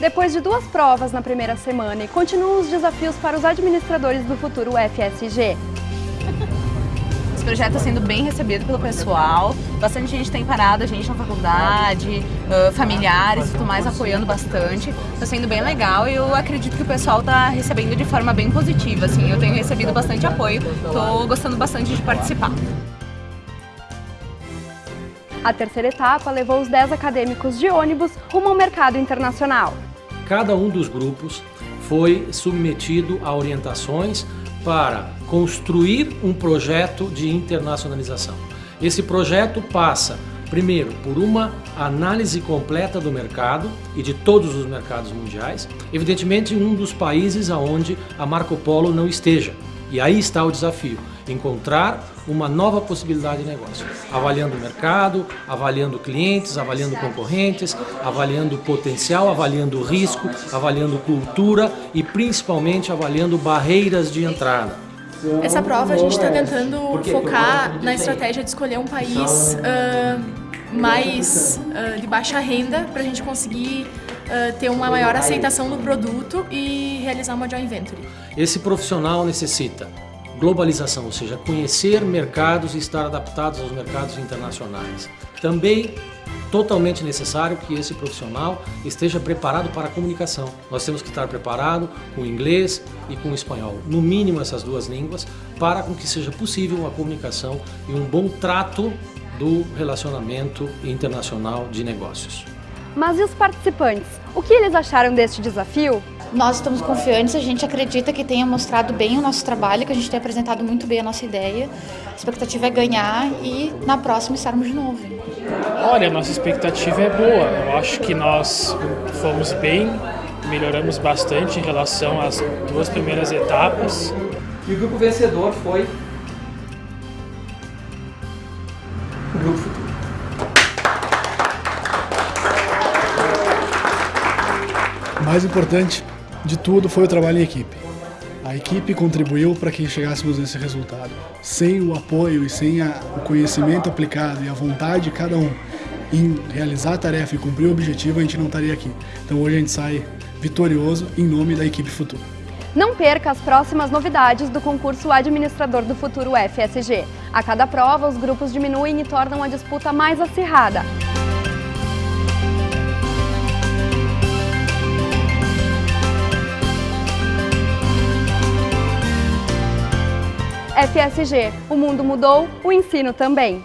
Depois de duas provas na primeira semana e continuam os desafios para os administradores do futuro FSG. Esse projeto está sendo bem recebido pelo pessoal, bastante gente tem parado a gente na faculdade, uh, familiares e tudo mais apoiando bastante. Está sendo bem legal e eu acredito que o pessoal está recebendo de forma bem positiva. Assim, eu tenho recebido bastante apoio, estou gostando bastante de participar. A terceira etapa levou os 10 acadêmicos de ônibus rumo ao mercado internacional. Cada um dos grupos foi submetido a orientações para construir um projeto de internacionalização. Esse projeto passa, primeiro, por uma análise completa do mercado e de todos os mercados mundiais, evidentemente um dos países onde a Marco Polo não esteja. E aí está o desafio, encontrar uma nova possibilidade de negócio, avaliando o mercado, avaliando clientes, avaliando concorrentes, avaliando potencial, avaliando risco, avaliando cultura e principalmente avaliando barreiras de entrada. Essa prova a gente está tentando focar na estratégia de escolher um país uh, mais uh, de baixa renda para a gente conseguir uh, ter uma maior aceitação do produto e realizar uma joint venture. Esse profissional necessita globalização, ou seja, conhecer mercados e estar adaptados aos mercados internacionais. Também totalmente necessário que esse profissional esteja preparado para a comunicação. Nós temos que estar preparado com inglês e com espanhol, no mínimo essas duas línguas, para com que seja possível uma comunicação e um bom trato do relacionamento internacional de negócios. Mas e os participantes? O que eles acharam deste desafio? Nós estamos confiantes, a gente acredita que tenha mostrado bem o nosso trabalho, que a gente tenha apresentado muito bem a nossa ideia. A expectativa é ganhar e na próxima estarmos de novo. Olha, nossa expectativa é boa. Eu acho que nós fomos bem, melhoramos bastante em relação às duas primeiras etapas. E o grupo vencedor foi o Grupo mais importante de tudo foi o trabalho em equipe. A equipe contribuiu para que chegássemos nesse resultado. Sem o apoio e sem a, o conhecimento aplicado e a vontade de cada um em realizar a tarefa e cumprir o objetivo, a gente não estaria aqui. Então hoje a gente sai vitorioso em nome da equipe Futuro. Não perca as próximas novidades do concurso Administrador do Futuro FSG. A cada prova, os grupos diminuem e tornam a disputa mais acirrada. FSG, o mundo mudou, o ensino também.